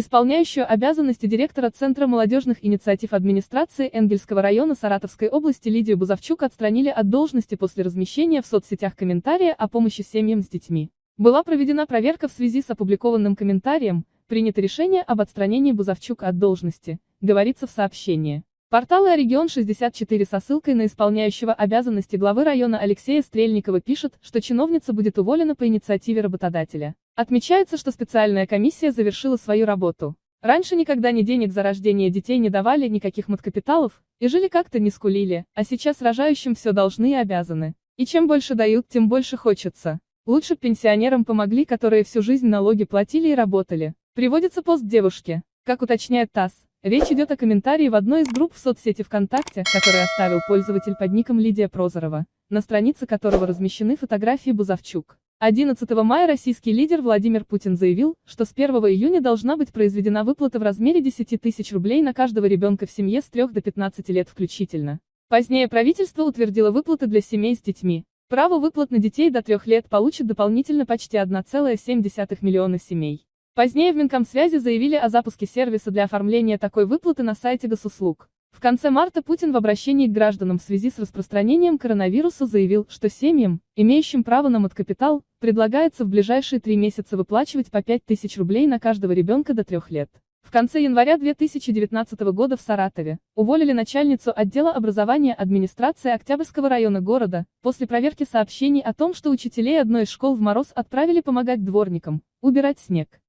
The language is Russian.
Исполняющую обязанности директора Центра молодежных инициатив администрации Энгельского района Саратовской области Лидию Бузовчук отстранили от должности после размещения в соцсетях комментария о помощи семьям с детьми. Была проведена проверка в связи с опубликованным комментарием, принято решение об отстранении Бузовчук от должности, говорится в сообщении. Порталы «Регион 64» со ссылкой на исполняющего обязанности главы района Алексея Стрельникова пишет, что чиновница будет уволена по инициативе работодателя. Отмечается, что специальная комиссия завершила свою работу. Раньше никогда ни денег за рождение детей не давали, никаких маткапиталов, и жили как-то не скулили, а сейчас рожающим все должны и обязаны. И чем больше дают, тем больше хочется. Лучше пенсионерам помогли, которые всю жизнь налоги платили и работали. Приводится пост девушки. Как уточняет ТАСС, Речь идет о комментарии в одной из групп в соцсети ВКонтакте, который оставил пользователь под ником Лидия Прозорова, на странице которого размещены фотографии Бузовчук. 11 мая российский лидер Владимир Путин заявил, что с 1 июня должна быть произведена выплата в размере 10 тысяч рублей на каждого ребенка в семье с 3 до 15 лет включительно. Позднее правительство утвердило выплаты для семей с детьми. Право выплат на детей до 3 лет получит дополнительно почти 1,7 миллиона семей. Позднее в Минкомсвязи заявили о запуске сервиса для оформления такой выплаты на сайте госуслуг. В конце марта Путин в обращении к гражданам в связи с распространением коронавируса заявил, что семьям, имеющим право на маткапитал, предлагается в ближайшие три месяца выплачивать по 5 тысяч рублей на каждого ребенка до трех лет. В конце января 2019 года в Саратове уволили начальницу отдела образования администрации Октябрьского района города, после проверки сообщений о том, что учителей одной из школ в мороз отправили помогать дворникам, убирать снег.